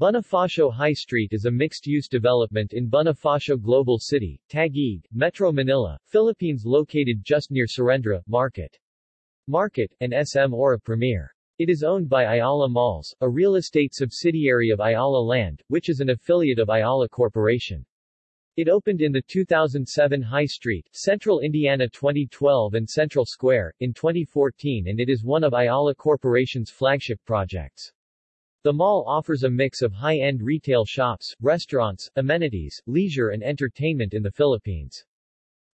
Bonifacio High Street is a mixed-use development in Bonifacio Global City, Taguig, Metro Manila, Philippines located just near Serendra, Market. Market, and SM Aura Premier. It is owned by Ayala Malls, a real estate subsidiary of Ayala Land, which is an affiliate of Ayala Corporation. It opened in the 2007 High Street, Central Indiana 2012 and Central Square, in 2014 and it is one of Ayala Corporation's flagship projects. The mall offers a mix of high-end retail shops, restaurants, amenities, leisure and entertainment in the Philippines.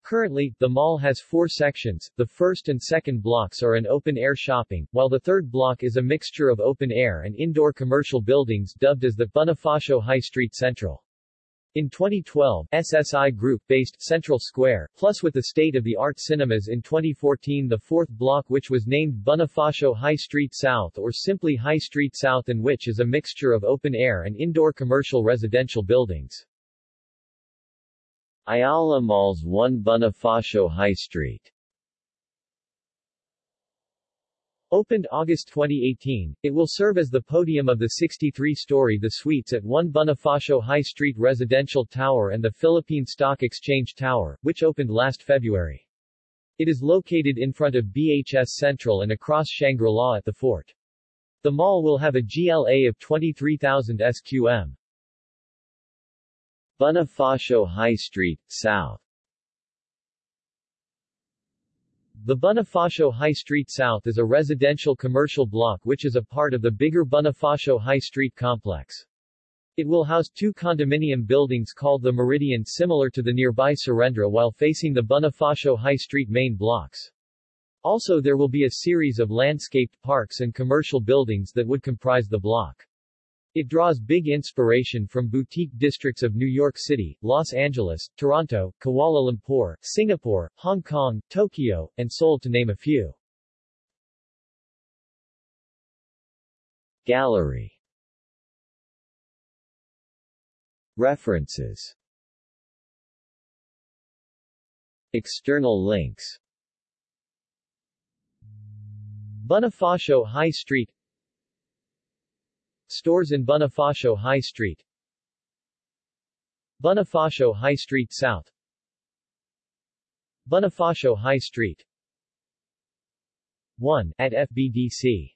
Currently, the mall has four sections, the first and second blocks are an open-air shopping, while the third block is a mixture of open-air and indoor commercial buildings dubbed as the Bonifacio High Street Central. In 2012, SSI Group based Central Square, plus with the state-of-the-art cinemas in 2014 the fourth block which was named Bonifacio High Street South or simply High Street South and which is a mixture of open-air and indoor commercial residential buildings. Ayala Malls 1 Bonifacio High Street Opened August 2018, it will serve as the podium of the 63-story The Suites at 1 Bonifacio High Street Residential Tower and the Philippine Stock Exchange Tower, which opened last February. It is located in front of BHS Central and across Shangri-La at the fort. The mall will have a GLA of 23,000 SQM. Bonifacio High Street, South The Bonifacio High Street South is a residential commercial block which is a part of the bigger Bonifacio High Street complex. It will house two condominium buildings called the Meridian similar to the nearby Serendra while facing the Bonifacio High Street main blocks. Also there will be a series of landscaped parks and commercial buildings that would comprise the block. It draws big inspiration from boutique districts of New York City, Los Angeles, Toronto, Kuala Lumpur, Singapore, Hong Kong, Tokyo, and Seoul to name a few. Gallery. References. External links. Bonifacio High Street Stores in Bonifacio High Street. Bonifacio High Street South. Bonifacio High Street. 1 at FBDC